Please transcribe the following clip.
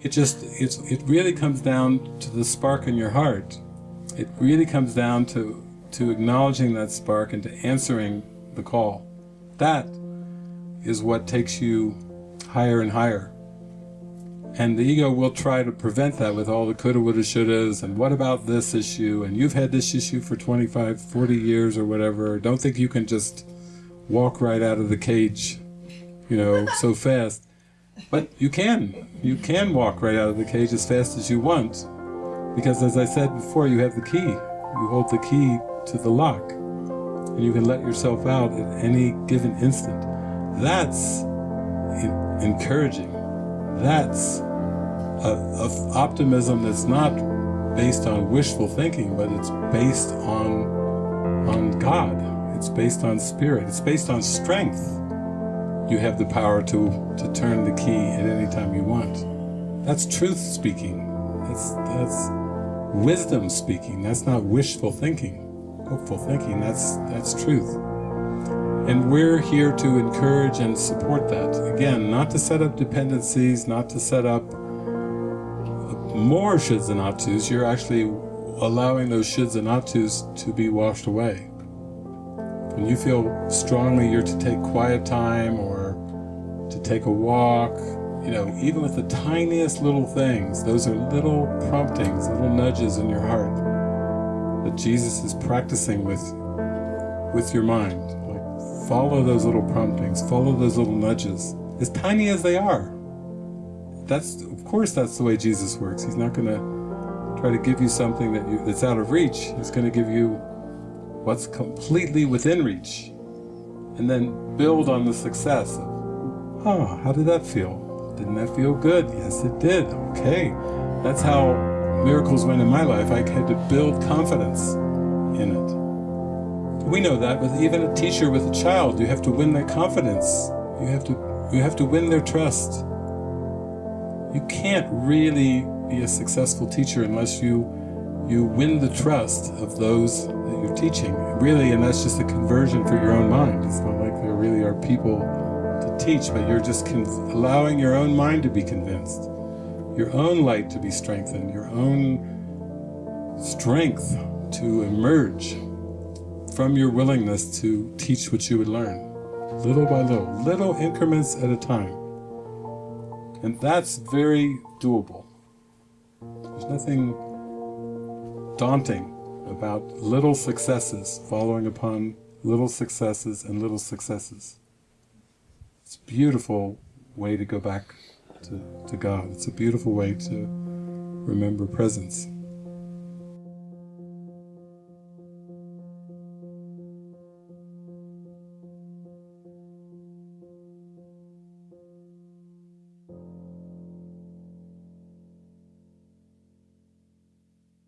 It just, it's, it really comes down to the spark in your heart. It really comes down to, to acknowledging that spark and to answering the call. That is what takes you higher and higher. And the ego will try to prevent that with all the coulda, woulda, shouldas, and what about this issue, and you've had this issue for 25, 40 years or whatever, don't think you can just walk right out of the cage, you know, so fast. But you can. You can walk right out of the cage as fast as you want. Because as I said before, you have the key. You hold the key to the lock. And you can let yourself out at any given instant. That's encouraging. That's a, optimism that's not based on wishful thinking, but it's based on, on God. It's based on spirit. It's based on strength you have the power to, to turn the key at any time you want. That's truth speaking. That's, that's wisdom speaking. That's not wishful thinking, hopeful thinking. That's, that's truth. And we're here to encourage and support that. Again, not to set up dependencies, not to set up more shoulds and ought tos. You're actually allowing those shoulds and ought tos to be washed away. When you feel strongly you're to take quiet time or to take a walk, you know, even with the tiniest little things, those are little promptings, little nudges in your heart that Jesus is practicing with, with your mind. Like, follow those little promptings, follow those little nudges, as tiny as they are. That's, of course, that's the way Jesus works. He's not going to try to give you something that you, that's out of reach. He's going to give you what's completely within reach, and then build on the success Oh, how did that feel? Didn't that feel good? Yes, it did. Okay. That's how miracles went in my life. I had to build confidence in it. We know that with even a teacher with a child, you have to win their confidence. You have to, you have to win their trust. You can't really be a successful teacher unless you you win the trust of those that you're teaching. Really, and that's just a conversion for your own mind. It's not like there really are people teach, but you're just allowing your own mind to be convinced, your own light to be strengthened, your own strength to emerge from your willingness to teach what you would learn, little by little, little increments at a time. And that's very doable. There's nothing daunting about little successes following upon little successes and little successes. It's a beautiful way to go back to, to God. It's a beautiful way to remember presence.